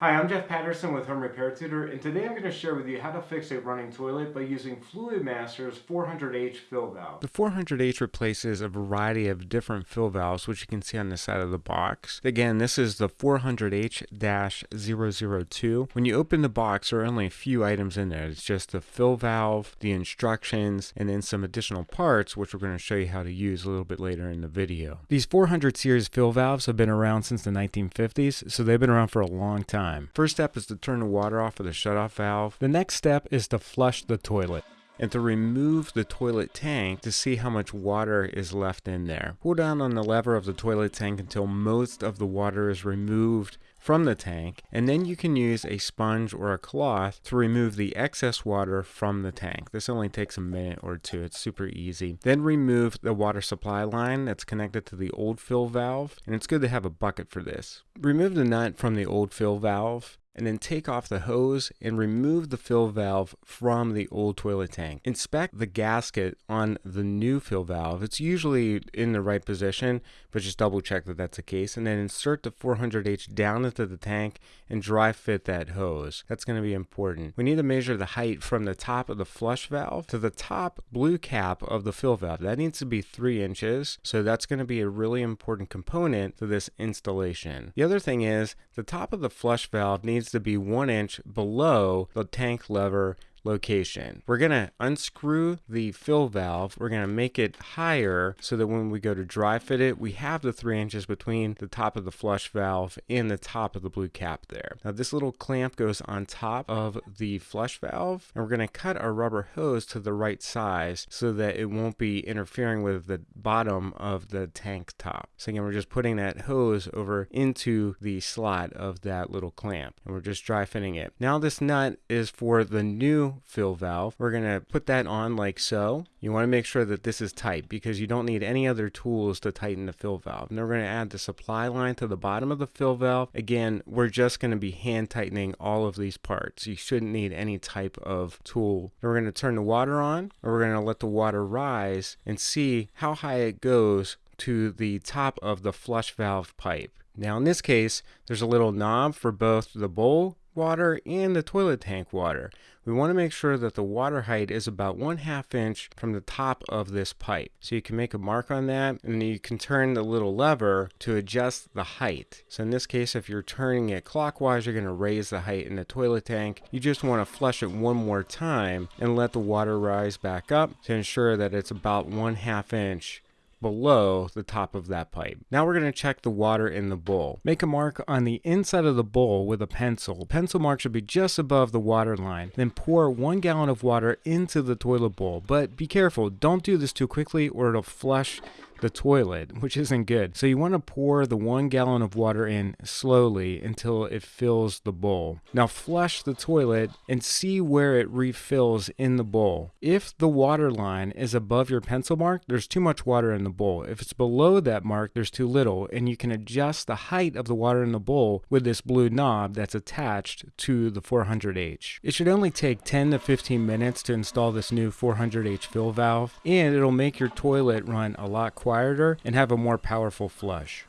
Hi, I'm Jeff Patterson with Home Repair Tutor, and today I'm going to share with you how to fix a running toilet by using Fluidmaster's 400H fill valve. The 400H replaces a variety of different fill valves, which you can see on the side of the box. Again, this is the 400H-002. When you open the box, there are only a few items in there. It's just the fill valve, the instructions, and then some additional parts, which we're going to show you how to use a little bit later in the video. These 400 series fill valves have been around since the 1950s, so they've been around for a long time time. First step is to turn the water off of the shutoff valve. The next step is to flush the toilet and to remove the toilet tank to see how much water is left in there. Pull down on the lever of the toilet tank until most of the water is removed from the tank and then you can use a sponge or a cloth to remove the excess water from the tank. This only takes a minute or two. It's super easy. Then remove the water supply line that's connected to the old fill valve and it's good to have a bucket for this. Remove the nut from the old fill valve and then take off the hose and remove the fill valve from the old toilet tank. Inspect the gasket on the new fill valve. It's usually in the right position, but just double check that that's the case. And then insert the 400H down into the tank and dry fit that hose. That's going to be important. We need to measure the height from the top of the flush valve to the top blue cap of the fill valve. That needs to be three inches. So that's going to be a really important component to this installation. The other thing is the top of the flush valve needs needs to be one inch below the tank lever location. We're going to unscrew the fill valve. We're going to make it higher so that when we go to dry fit it, we have the three inches between the top of the flush valve and the top of the blue cap there. Now this little clamp goes on top of the flush valve and we're going to cut our rubber hose to the right size so that it won't be interfering with the bottom of the tank top. So again, we're just putting that hose over into the slot of that little clamp and we're just dry fitting it. Now this nut is for the new fill valve. We're going to put that on like so. You want to make sure that this is tight because you don't need any other tools to tighten the fill valve. And we're going to add the supply line to the bottom of the fill valve. Again, we're just going to be hand tightening all of these parts. You shouldn't need any type of tool. we're going to turn the water on and we're going to let the water rise and see how high it goes to the top of the flush valve pipe. Now in this case, there's a little knob for both the bowl water and the toilet tank water. We want to make sure that the water height is about one half inch from the top of this pipe. So you can make a mark on that and you can turn the little lever to adjust the height. So in this case, if you're turning it clockwise, you're going to raise the height in the toilet tank. You just want to flush it one more time and let the water rise back up to ensure that it's about one half inch below the top of that pipe. Now we're going to check the water in the bowl. Make a mark on the inside of the bowl with a pencil. Pencil mark should be just above the water line. Then pour one gallon of water into the toilet bowl. But be careful, don't do this too quickly or it'll flush the toilet, which isn't good. So you want to pour the one gallon of water in slowly until it fills the bowl. Now flush the toilet and see where it refills in the bowl. If the water line is above your pencil mark, there's too much water in the bowl. If it's below that mark, there's too little, and you can adjust the height of the water in the bowl with this blue knob that's attached to the 400H. It should only take 10 to 15 minutes to install this new 400H fill valve, and it'll make your toilet run a lot quieter and have a more powerful flush.